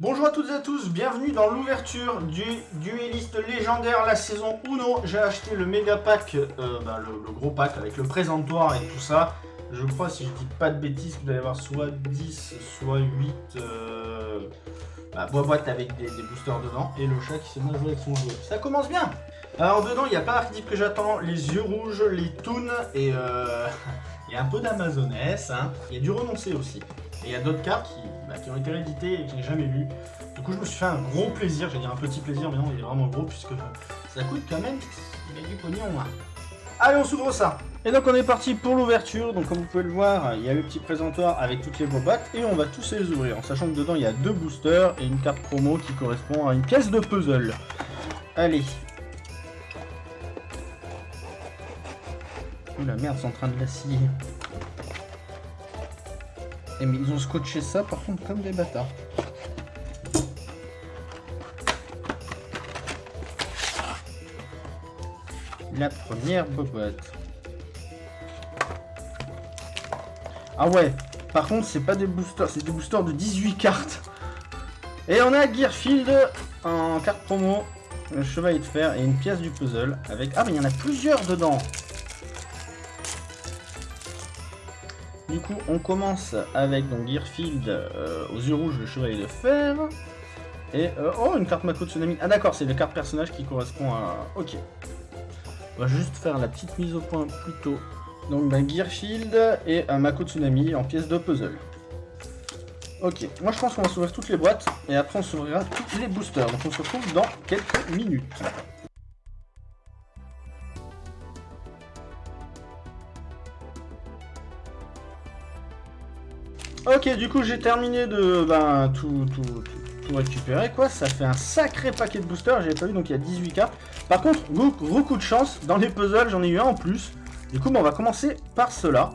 Bonjour à toutes et à tous, bienvenue dans l'ouverture du dueliste légendaire la saison Uno. J'ai acheté le méga pack, euh, bah, le, gros pack avec le présentoir et tout ça. Je crois, si je dis pas de bêtises, vous allez avoir soit 10, soit 8 euh, bah, boîtes avec des, boosters dedans. Et le chat qui s'est mal joué avec son joueur. Ça commence bien Alors dedans, il n'y a pas l'archétype que j'attends, les yeux rouges, les toons et euh, y un peu d'amazonesse. Hein. Il y a du renoncé aussi. Et il y a d'autres cartes qui, bah, ont été rééditées et que je n'ai jamais lues. Du coup, je me suis fait un gros plaisir. J'allais dire un petit plaisir, mais non, il est vraiment gros puisque ça coûte quand même il y a du pognon. Hein. Allez, on s'ouvre ça Et donc, on est parti pour l'ouverture. Donc, comme vous pouvez le voir, il y a le petit présentoir avec toutes les boîtes et on va tous les ouvrir. En sachant que dedans, il y a deux boosters et une carte promo qui correspond à une pièce de puzzle. Allez. Ouh la merde, c'est en train de la scier. Et mais ils ont scotché ça par contre comme des bâtards. La première boîte. Ah ouais, par contre c'est pas des boosters, c'est des boosters de 18 cartes. Et on a Gearfield en carte promo, un chevalier de fer et une pièce du puzzle avec... Ah mais il y en a plusieurs dedans Du coup, on commence avec donc Gearfield euh, aux yeux rouges, le chevalier de fer. Et, euh, oh, une carte Mako Tsunami. Ah d'accord, c'est la carte personnage qui correspond à... Ok. On va juste faire la petite mise au point plus tôt. Donc, Gearfield et un Mako Tsunami en pièce de puzzle. Ok, moi je pense qu'on va s'ouvrir toutes les boîtes, et après on s'ouvrira tous les boosters. Donc on se retrouve dans quelques minutes. Ok, du coup, j'ai terminé de ben, tout, tout, récupérer, quoi. Ça fait un sacré paquet de boosters, j'ai pas vu, donc il y a 18 cartes. Par contre, gros, coup de chance, dans les puzzles, j'en ai eu un en plus. Du coup, on va commencer par cela.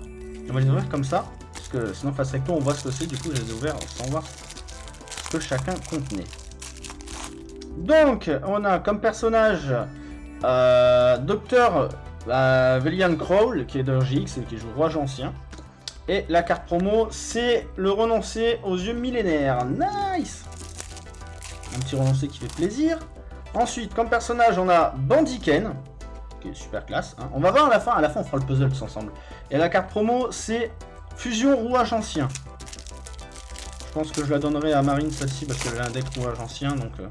On va les ouvrir comme ça, parce que sinon, face recto, on voit ce que c'est. Du coup, je les ai ouverts sans voir ce que chacun contenait. Donc, on a comme personnage euh, Docteur euh, Velian Crawl, qui est de GX et qui joue Roi Ancien. Et la carte promo, c'est le renoncé aux yeux millénaires. Nice Un petit renoncé qui fait plaisir. Ensuite, comme personnage, on a Bandiken, qui est super classe. Hein. On va voir à la fin, à la fin on fera le puzzle tous ensemble. Et la carte promo, c'est Fusion Rouage Ancien. Je pense que je la donnerai à Marine, celle-ci, parce qu'elle a un deck Rouage Ancien. Euh.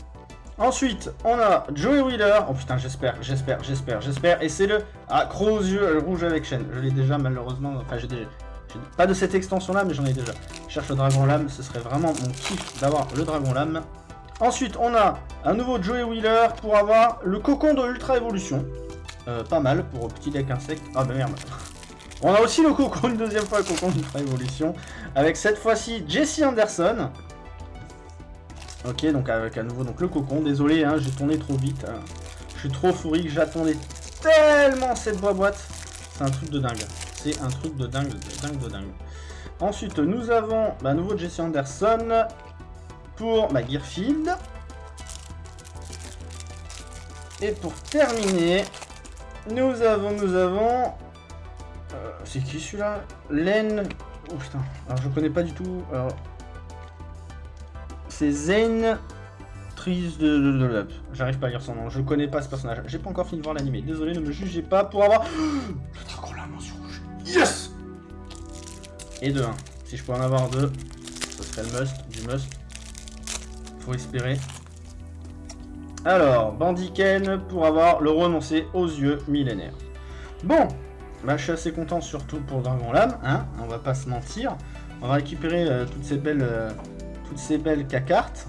Ensuite, on a Joey Wheeler. Oh putain, j'espère, j'espère, j'espère, j'espère. Et c'est le... Ah, gros yeux rouge avec chaîne. Je l'ai déjà, malheureusement. Enfin, j'ai déjà... Pas de cette extension là, mais j'en ai déjà. Je cherche le dragon lame, ce serait vraiment mon kiff d'avoir le dragon lame. Ensuite, on a un nouveau Joey Wheeler pour avoir le cocon de Ultra Évolution. Euh, pas mal pour petit deck insecte. Ah bah merde. On a aussi le cocon, une deuxième fois le cocon d'Ultra Évolution. Avec cette fois-ci Jesse Anderson. Ok, donc avec à nouveau donc le cocon. Désolé, hein, j'ai tourné trop vite. Hein. Je suis trop fourri j'attendais tellement cette boîte. C'est un truc de dingue. C'est un truc de dingue, de dingue, de dingue. Ensuite, nous avons bah, nouveau Jesse Anderson pour ma Gearfield. Et pour terminer, nous avons, nous avons... Euh, c'est qui celui-là? Len... Oh putain, alors je connais pas du tout. Alors... C'est Zen Tris de... J'arrive pas à lire son nom, je connais pas ce personnage. J'ai pas encore fini de voir l'animé, désolé, ne me jugez pas pour avoir... Yes Et de 1. Si je peux en avoir deux, ce serait le must, du must. Faut espérer. Alors, Bandiken pour avoir le renoncé aux yeux millénaires. Bon, bah, je suis assez content surtout pour Dragon Lame, hein, on va pas se mentir. On va récupérer euh, toutes ces belles euh, toutes ces belles cartes.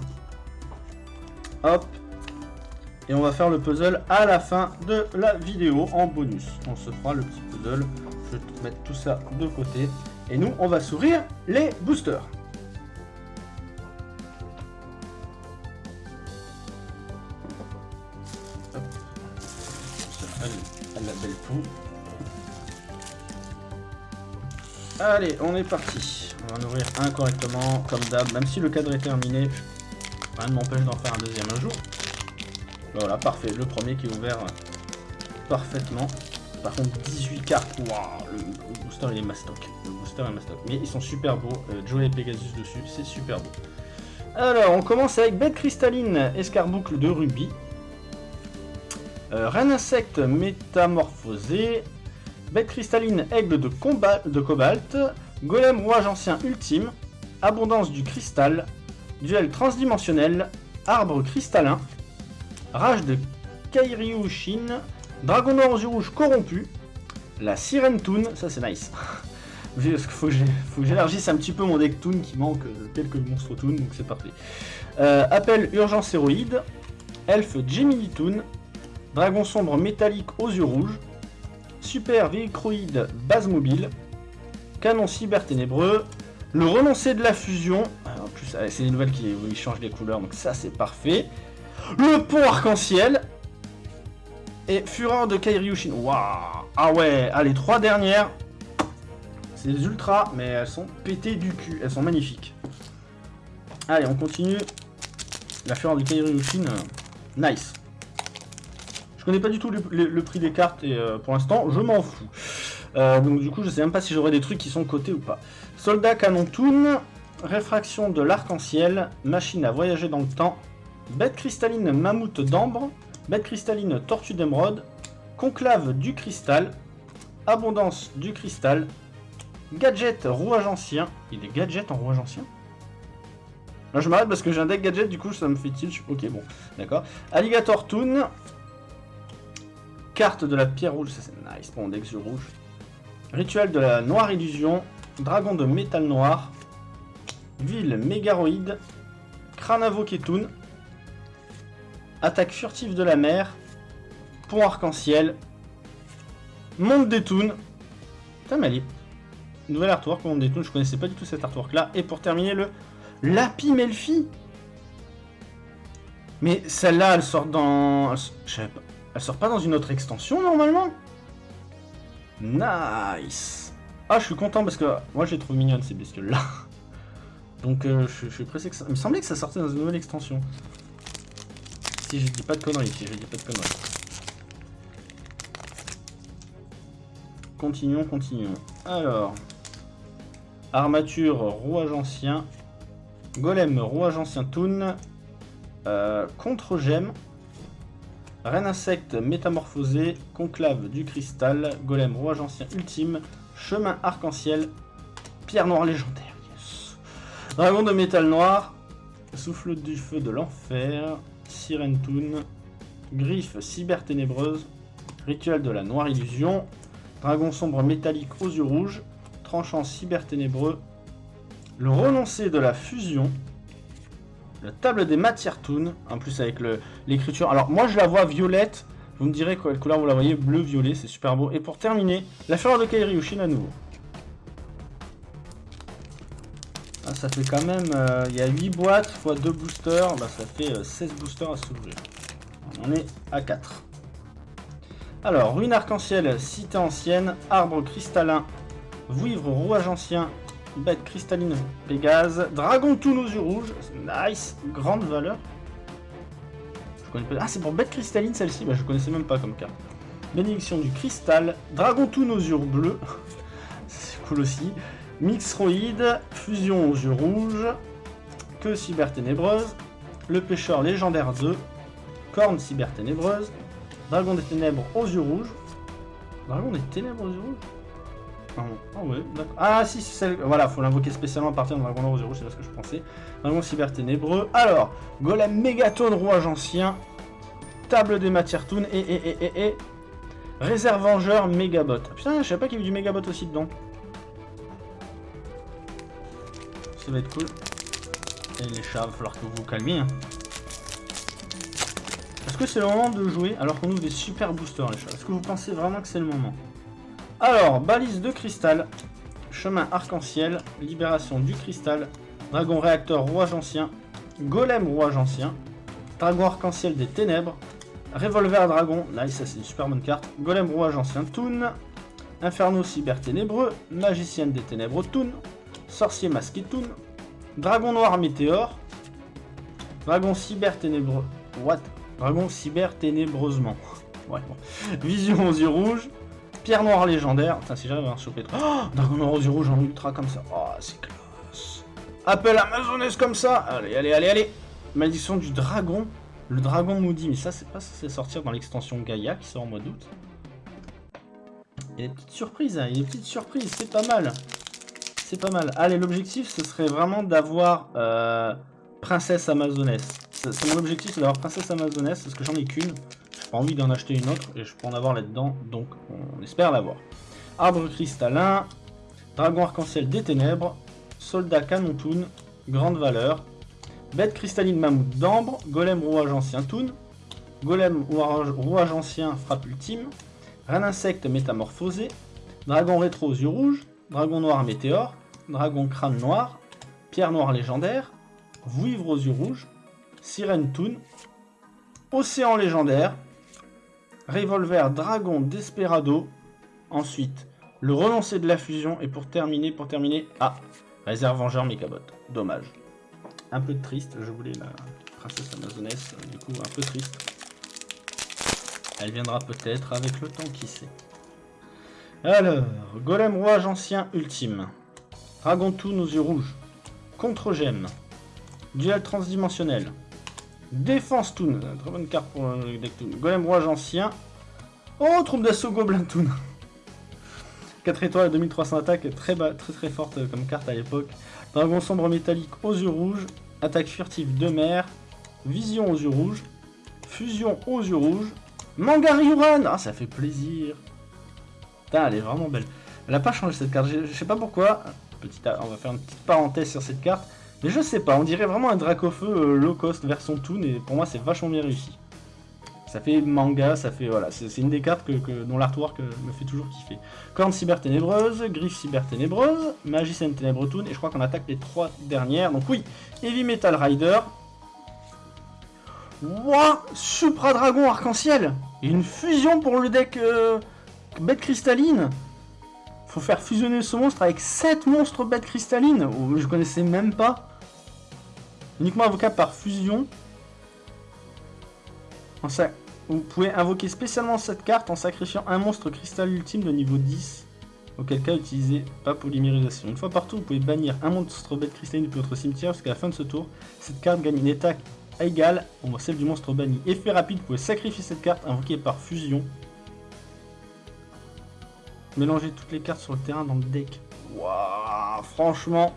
Hop. Et on va faire le puzzle à la fin de la vidéo en bonus. On se fera le petit puzzle je vais mettre tout ça de côté. Et nous, on va s'ouvrir les boosters. La belle poule. Allez, on est parti. On va en ouvrir un correctement, comme d'hab. Même si le cadre est terminé, rien ne m'empêche d'en faire un deuxième un jour. Voilà, parfait. Le premier qui est ouvert parfaitement. Par contre, 18 cartes. Waouh, le, booster il est mastoc. Le booster est mastoc. Mais ils sont super beaux. Euh, Joe et Pegasus dessus, c'est super beau. Alors, on commence avec bête cristalline, escarboucle de rubis. Euh, reine insecte métamorphosé. Bête cristalline, aigle de, de cobalt. Golem rouage ancien ultime. Abondance du cristal. Duel transdimensionnel. Arbre cristallin. Rage de Kairiushin. Dragon noir aux yeux rouges corrompu. La sirène Toon, ça c'est nice. Il faut que j'élargisse un petit peu mon deck Toon qui manque quelques monstres Toon, donc c'est parfait. Euh, appel urgence héroïde. Elfe Gemini Toon. Dragon sombre métallique aux yeux rouges. Super véhicroïde base mobile. Canon cyber ténébreux. Le renoncé de la fusion. En plus, ah, c'est des nouvelles qui changent les couleurs, donc ça c'est parfait. Le pont arc-en-ciel. Et Fureur de Kairiushin. Waouh Ah ouais, allez, trois dernières. C'est des ultras, mais elles sont pétées du cul. Elles sont magnifiques. Allez, on continue. La Fureur de Kairiushin. Euh, nice. Je connais pas du tout le, prix des cartes et euh, pour l'instant, je m'en fous. Euh, donc du coup, je sais même pas si j'aurai des trucs qui sont cotés ou pas. Soldat Canon Toon, Réfraction de l'arc-en-ciel, Machine à voyager dans le temps, Bête cristalline Mammouth d'ambre, Bête cristalline Tortue d'émeraude, Conclave du cristal, Abondance du cristal, Gadget rouage ancien. Il est gadget en rouage ancien? Là je m'arrête parce que j'ai un deck gadget, du coup ça me fait tilt. Ok, bon, d'accord. Alligator Toon, Carte de la pierre rouge, ça c'est nice pour mon deck rouge. Rituel de la noire illusion. Dragon de métal noir. Ville mégaroïde. Kranavo Ketun. Attaque furtive de la mer. Pont arc-en-ciel. Monde des Toons. Mais Nouvel artwork, Monde des Toons. Je connaissais pas du tout cet artwork là. Et pour terminer, le Lapi Melfi. Mais celle-là, elle sort dans. Je pas. Elle sort pas dans une autre extension normalement? Nice Ah, je suis content parce que moi j'ai trouvé mignonne ces bestioles là. Donc euh, je, suis pressé que ça... Il me semblait que ça sortait dans une nouvelle extension. Si je dis pas de conneries, si je dis pas de conneries. Continuons, continuons. Alors. Armature, rouage ancien. Golem, rouage ancien Toon. Euh, contre-gemme. Reine insecte métamorphosé, conclave du cristal, golem rouage ancien ultime, chemin arc-en-ciel, pierre noire légendaire, Dragon de métal noir, souffle du feu de l'enfer, sirène toon, griffe cyber ténébreuse, rituel de la noire illusion, dragon sombre métallique aux yeux rouges, tranchant cyber ténébreux, le renoncé de la fusion, la table des matières toon, en plus avec l'écriture. Alors moi je la vois violette, vous me direz quelle couleur vous la voyez, bleu-violet, c'est super beau. Et pour terminer, la fleur de Kairiushin à nouveau. Ça fait quand même, euh, il y a 8 boîtes x 2 boosters, bah, ça fait 16 euh, boosters à s'ouvrir. On est à 4. Alors, ruine arc-en-ciel, cité ancienne, arbre cristallin, vouivre rouage ancien, Bête cristalline Pégase. Dragon Toon aux yeux rouges. Nice. Grande valeur. Ah, c'est pour bête cristalline celle-ci. Bah, je connaissais même pas comme carte. Bénédiction du cristal. Dragon Toon aux yeux bleus. c'est cool aussi. Mixroïde. Fusion aux yeux rouges. Que cyber ténébreuse. Le pêcheur légendaire 2. Corne cyber ténébreuse. Dragon des ténèbres aux yeux rouges. Dragon des ténèbres aux yeux rouges? Ah, ah si, c'est celle... Voilà, faut l'invoquer spécialement à partir de Dragon Rose Rouge, c'est ce que je pensais. Dragon Cyber Ténébreux. Alors, Golem Mégatone, Rouage Ancien. Table des matières Toon et, et, et, et, et... Réserve Vengeur Mégabot. Putain, je savais pas qu'il y avait du Mégabot aussi dedans. Va être cool. Et les chats, va falloir que vous vous calmiez. Hein. Est-ce que c'est le moment de jouer alors qu'on ouvre des super boosters les chats? Est-ce que vous pensez vraiment que c'est le moment? Alors, balise de cristal, chemin arc-en-ciel, libération du cristal, dragon réacteur rouage ancien, golem rouage ancien, dragon arc-en-ciel des ténèbres, revolver dragon, nice, ça c'est une super bonne carte, golem rouage ancien Toon, inferno cyber ténébreux, magicienne des ténèbres Toon, sorcier masqué Toon, dragon noir météore, dragon cyber ténébreux, what? Dragon cyber ténébreusement. Ouais, bon. Vision aux yeux rouges, Pierre noire légendaire. Putain, si j'arrive à en choper. Oh Dragon noir aux yeux rouges en ultra comme ça. Oh, c'est classe. Appel Amazonesse comme ça Allez, allez, allez, allez Malédiction du dragon. Le dragon maudit, mais ça, c'est pas censé sortir dans l'extension Gaïa qui sort en mois d'août. Il y a des petites surprises, hein, il y a des petites surprises, c'est pas mal. C'est pas mal. Allez, l'objectif, ce serait vraiment d'avoir euh, Princesse Amazonesse. C'est mon objectif, c'est d'avoir Princesse Amazonesse, parce que j'en ai qu'une. J'ai pas envie d'en acheter une autre, et je peux en avoir là-dedans, donc on espère l'avoir. Arbre cristallin, Dragon arc-en-ciel des ténèbres, Soldat canon toon, Grande valeur, Bête cristalline mammouth d'ambre, Golem rouage ancien toon, Golem rouage ancien frappe ultime, Reine insecte métamorphosé, Dragon rétro aux yeux rouges, Dragon noir météore, Dragon crâne noir, Pierre noire légendaire, Vouivre aux yeux rouges, Sirène toon, Océan légendaire, Revolver dragon desperado, ensuite le renoncer de la fusion, et pour terminer, pour terminer, ah, réserve vengeur Mechabot. Dommage. Un peu triste, je voulais la princesse amazonesse, du coup un peu triste. Elle viendra peut-être avec le temps, qui sait. Alors, Golem Rouage Ancien Ultime. Dragon Toon aux yeux rouges. Contre-gemme. Duel transdimensionnel. Défense Toon. Très bonne carte pour le deck Toon. Golem Rouage Ancien. Oh, troupe d'assaut Goblin Toon. 4 étoiles, 2300 attaques, très, bas, très très forte comme carte à l'époque. Dragon sombre métallique aux yeux rouges, attaque furtive de mer, vision aux yeux rouges, fusion aux yeux rouges, Mangariuran Ah, ça fait plaisir Putain, elle est vraiment belle. Elle n'a pas changé cette carte, je, sais pas pourquoi. Petite, on va faire une petite parenthèse sur cette carte. Mais je sais pas, on dirait vraiment un Dracofeu euh, low cost version Toon et pour moi c'est vachement bien réussi. Ça fait manga, ça fait... Voilà, c'est une des cartes que, dont l'artwork euh, me fait toujours kiffer. Corne cyber ténébreuse, griffe cyber ténébreuse, magicienne ténèbre toon, et je crois qu'on attaque les trois dernières. Donc oui, Heavy Metal Rider. Wouah Supra Dragon Arc-en-Ciel Une fusion pour le deck euh, bête cristalline Faut faire fusionner ce monstre avec 7 monstres bêtes cristallines oh, Je connaissais même pas. Uniquement avocat par fusion. Vous pouvez invoquer spécialement cette carte en sacrifiant un monstre cristal ultime de niveau 10. Auquel cas, utilisez pas polymérisation. Une fois partout, vous pouvez bannir un monstre bête cristalline depuis votre cimetière jusqu'à la fin de ce tour. Cette carte gagne une attaque égale à celle du monstre banni. Effet rapide, vous pouvez sacrifier cette carte invoquée par fusion. Mélangez toutes les cartes sur le terrain dans le deck. Waouh, franchement.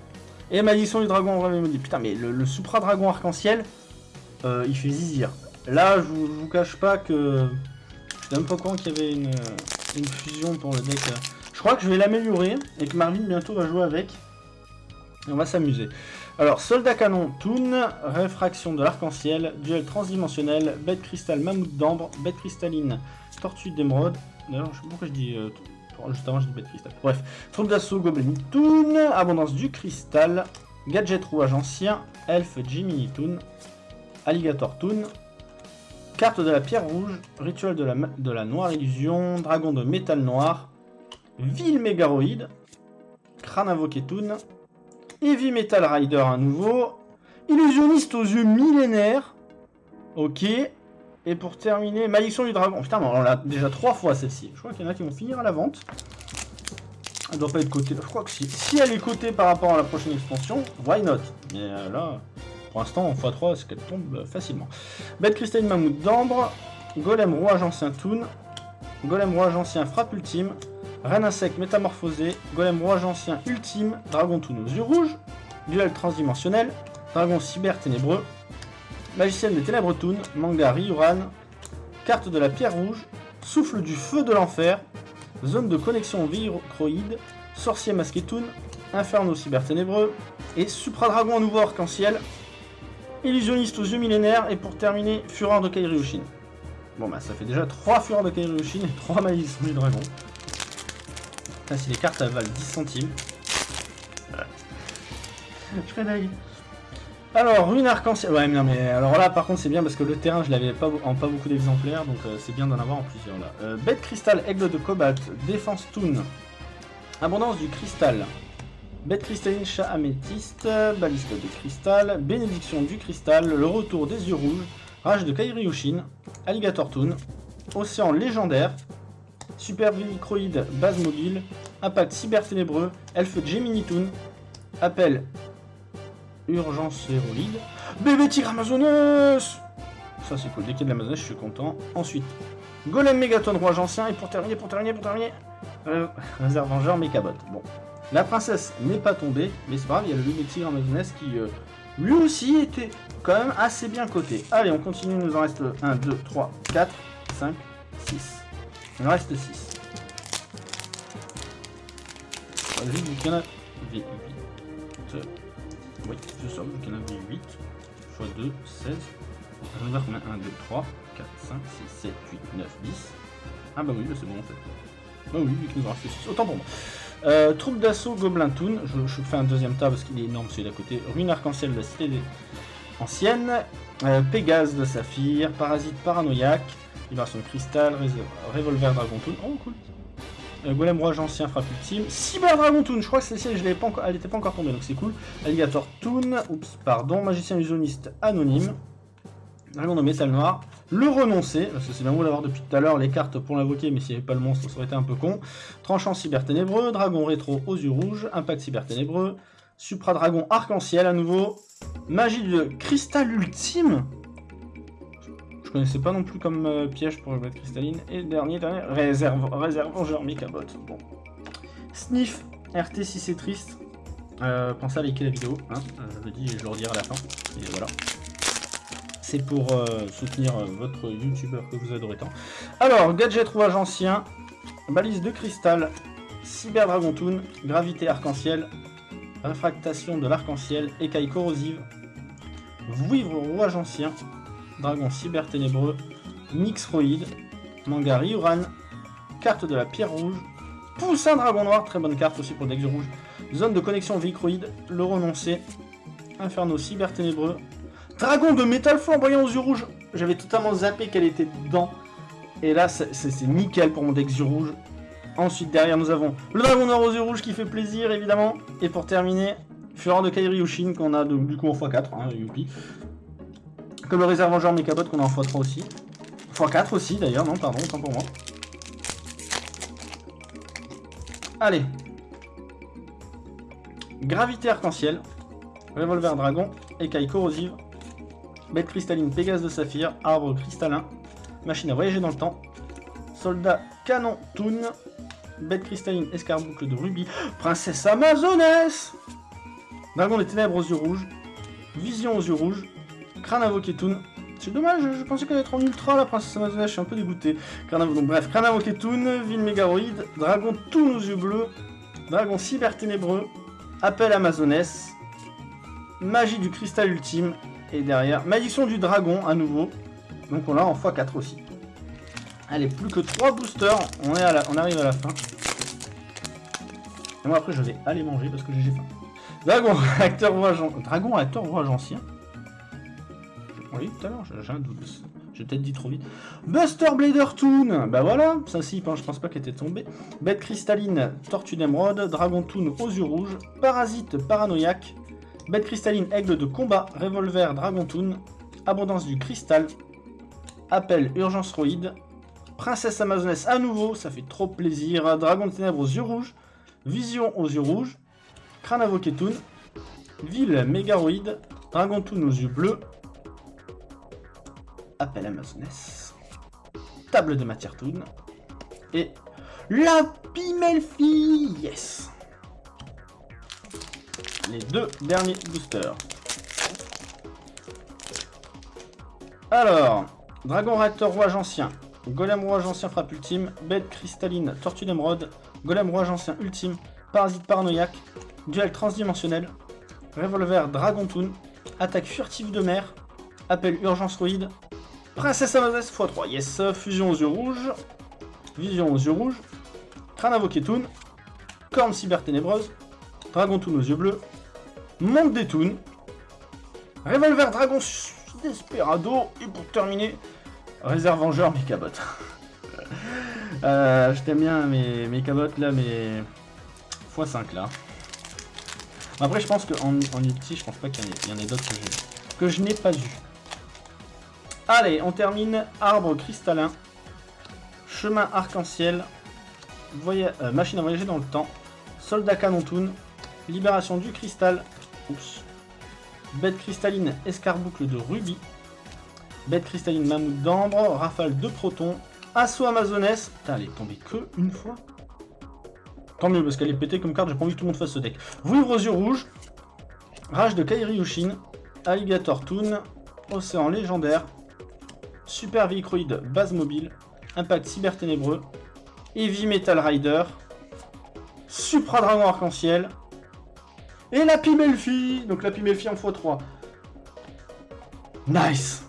Et malédiction du dragon, on me dit putain, mais le, Supra Dragon Arc-en-Ciel, euh, il fait zizir. Là, je vous, vous cache pas que... Je même pas con qu'il y avait une, fusion pour le deck. Je crois que je vais l'améliorer et que Marvin bientôt va jouer avec. on va s'amuser. Alors, soldat canon, Toon, réfraction de l'arc-en-ciel, duel transdimensionnel, bête cristal mammouth d'ambre, bête cristalline, tortue d'émeraude. D'ailleurs, je sais pas pourquoi je dis... Euh, juste avant, je dis bête cristal. Bref, troupe d'assaut, goblin Toon, abondance du cristal, gadget rouage ancien, elfe Jimmy Toon, alligator Toon, Carte de la pierre rouge, rituel de la, de la noire illusion, dragon de métal noir, ville mégaroïde, crâne invoqué Toon, Heavy Metal Rider à nouveau, illusionniste aux yeux millénaires, ok, et pour terminer, malédiction du dragon. Putain, on l'a déjà trois fois celle-ci. Je crois qu'il y en a qui vont finir à la vente. Elle doit pas être cotée. Je crois que si. Si elle est cotée par rapport à la prochaine expansion, why not? Mais euh, là, pour l'instant, en x3, c'est qu'elle tombe facilement? Bête cristalline mammouth d'ambre, golem rouage ancien toon, golem rouage ancien frappe ultime, reine insecte métamorphosé, golem rouage ancien ultime, dragon toon aux yeux rouges, duel transdimensionnel, dragon cyber ténébreux, magicienne des ténèbres toon, manga Ryuran, carte de la pierre rouge, souffle du feu de l'enfer, zone de connexion croïde, sorcier masqué toon, inferno cyber ténébreux, et supra dragon nouveau arc-en-ciel, Illusionniste aux yeux millénaires, et pour terminer, Fureur de Kairyushin. Bon bah ça fait déjà 3 Fureurs de Kairyushin et 3 Malédictions du Dragon. Putain, si les cartes elles valent 10 centimes. Je fais dingue. Alors, ruine arc-en-ciel. Ouais, mais non, mais alors là, par contre, c'est bien parce que le terrain, je l'avais pas en pas beaucoup d'exemplaires, donc euh, c'est bien d'en avoir en plusieurs là. Euh, bête cristal, aigle de cobalt, défense toon, abondance du cristal, Bête cristalline, chat améthyste, baliste de cristal, bénédiction du cristal, le retour des yeux rouges, rage de Kairi alligator toon, océan légendaire, super microïde base mobile, impact cyber ténébreux, elfe Gemini toon, appel Urgence héroïde. Bébé tigre Amazonus Ça c'est cool, dès qu'il y a de l'Amazoness, je suis content. Ensuite, Golem Mégaton, roi ancien. Et pour terminer, pour terminer, pour terminer, euh, Réserve Vengeur Mechabot. Bon, la princesse n'est pas tombée, mais c'est pas grave, il y a le bébé tigre Amazoness qui euh, lui aussi était quand même assez bien coté. Allez, on continue, il nous en reste 1, 2, 3, 4, 5, 6. Il en reste 6. Vu qu'il y en a 8. Oui, c'est ça, qu'il y en a 8. x 2, 16. Je vais voir combien 1, 2, 3, 4, 5, 6, 7, 8, 9, 10. Ah bah oui, c'est bon en fait. Bah oui, vu qu'il nous en reste 6. Autant pour moi. Euh, troupe d'assaut Gobelin Toon. Je, je, fais un deuxième tas parce qu'il est énorme celui d'à côté. Ruine arc-en-ciel de la cité ancienne. Euh, Pégase de Saphir. Parasite paranoïaque. Vibration de cristal. Revolver Dragon Toon. Oh cool. Euh, Golem Roi Ancien frappe ultime. Cyber Dragon Toon. Je crois que celle-ci, je elle n'était pas encore tombée donc c'est cool. Alligator Toon. Oups, pardon. Magicien illusionniste anonyme. Dragon de métal noir. Le renoncer, parce que c'est bien beau d'avoir depuis tout à l'heure les cartes pour l'invoquer, mais s'il n'y avait pas le monstre, ça aurait été un peu con. Tranchant cyber ténébreux, dragon rétro aux yeux rouges, impact cyber ténébreux, supra dragon arc-en-ciel à nouveau, magie de cristal ultime. Connaissais pas non plus comme euh, piège pour le cristalline. Et dernier, dernier, réserve, réserve vengeur Mechabot. Bon. Sniff, RT si c'est triste. Euh, pensez à liker la vidéo, hein. Euh, je le dis et je le redirai à la fin. Et voilà c'est pour soutenir votre youtubeur que vous adorez tant. Alors, gadget rouage ancien, balise de cristal, cyber dragon toon, gravité arc-en-ciel, réfractation de l'arc-en-ciel, écaille corrosive, vouivre rouage ancien, dragon cyber ténébreux, mixroïde, manga Ryuran, carte de la pierre rouge, poussin dragon noir, très bonne carte aussi pour deck rouge, zone de connexion vicroïde, le renoncé, inferno cyber ténébreux, Dragon de métal flamboyant aux yeux rouges. J'avais totalement zappé qu'elle était dedans. Et là, c'est nickel pour mon deck yeux rouges. Ensuite, derrière, nous avons le dragon noir aux yeux rouges qui fait plaisir, évidemment. Et pour terminer, Fureur de Kairi Yushin qu'on a du coup en x4, hein. Comme le réserve genre Mechabot qu'on a en x3 aussi. x4 aussi, d'ailleurs, non, pardon, tant pour moi. Allez. Gravité arc-en-ciel. Revolver dragon. Écaille corrosive. Bête cristalline Pégase de saphir, arbre cristallin, machine à voyager dans le temps, soldat canon Toon, bête cristalline escarboucle de rubis, princesse amazonesse, dragon des ténèbres aux yeux rouges, vision aux yeux rouges, invoqué Toon. C'est dommage, je pensais qu'elle allait être en ultra la princesse amazonesse, je suis un peu dégoûté. Donc, bref, invoqué Toon, ville mégaroïde, dragon Toon aux yeux bleus, dragon cyber ténébreux, appel amazonesse, magie du cristal ultime et derrière, malédiction du dragon à nouveau. Donc on l'a en x4 aussi. Allez, plus que 3 boosters. On, est à on arrive à la fin. Et moi après je vais aller manger parce que j'ai faim. Dragon acteur voyage Dragon acteur voyage ancien. Oui, tout à l'heure, j'ai un doute. J'ai peut-être dit trop vite. Buster Blader Toon Bah voilà, ça si, je pense pas qu'elle était tombée. Bête cristalline, Tortue d'émeraude, Dragon Toon aux yeux rouges, Parasite paranoïaque, Bête cristalline, aigle de combat, revolver, dragon toon, abondance du cristal, appel urgence roïde, princesse amazonesse à nouveau, ça fait trop plaisir, dragon de ténèbres aux yeux rouges, vision aux yeux rouges, crâne toon, ville mégaroïde, dragon toon aux yeux bleus, appel amazonesse, table de matière toon, et la Pimelfi, yes les deux derniers boosters. Alors, Dragon Réacteur Rouage Ancien, Golem Rouage Ancien Frappe Ultime, Bête Cristalline Tortue d'Emeraude, Golem Rouage Ancien Ultime, Parasite Paranoïaque, Duel Transdimensionnel, Revolver Dragon Toon, Attaque Furtive de Mer, Appel Urgence Roïde, Princesse Amazes x3, yes, Fusion aux yeux rouges, Vision aux yeux rouges, Crâne Invoqué Toon, Corne Cyber Ténébreuse, Dragon Toon aux yeux bleus, Monde des Toons, Revolver Dragon Desperado, et pour terminer, Réserve Vengeur Mechabot. euh, je t'aime bien mes, là, mais x5 là. Après, je pense qu'en en ulti, je pense pas qu'il y en ait, d'autres que, je n'ai pas eu. Allez, on termine. Arbre cristallin. Chemin arc-en-ciel. Euh, machine à voyager dans le temps. Soldat canon toon. Libération du cristal. Oups. Bête cristalline escarboucle de rubis. Bête cristalline mammouth d'ambre. Rafale de protons. Assaut amazonesse. Putain, elle est tombée que une fois. Tant mieux, parce qu'elle est pétée comme carte, j'ai pas envie que tout le monde fasse ce deck. Vouivre aux yeux rouges. Rage de Kairi Yushin. Alligator Toon. Océan légendaire. Super Vicroid base mobile. Impact cyber ténébreux. Heavy Metal Rider. Supra Dragon Arc-en-Ciel. Et la Pimelfi Donc la Pimelfi en x3. Nice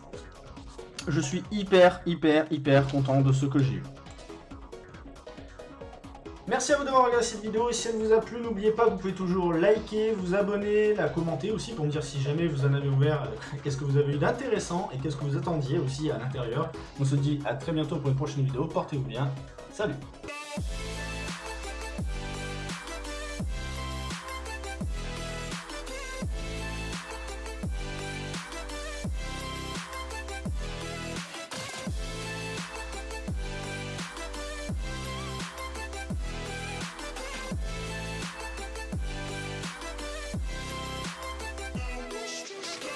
Je suis hyper, hyper, hyper content de ce que j'ai eu. Merci à vous d'avoir regardé cette vidéo, et si elle vous a plu, n'oubliez pas, vous pouvez toujours liker, vous abonner, la commenter aussi pour me dire si jamais vous en avez ouvert, euh, qu'est-ce que vous avez eu d'intéressant et qu'est-ce que vous attendiez aussi à l'intérieur. On se dit à très bientôt pour une prochaine vidéo, portez-vous bien, salut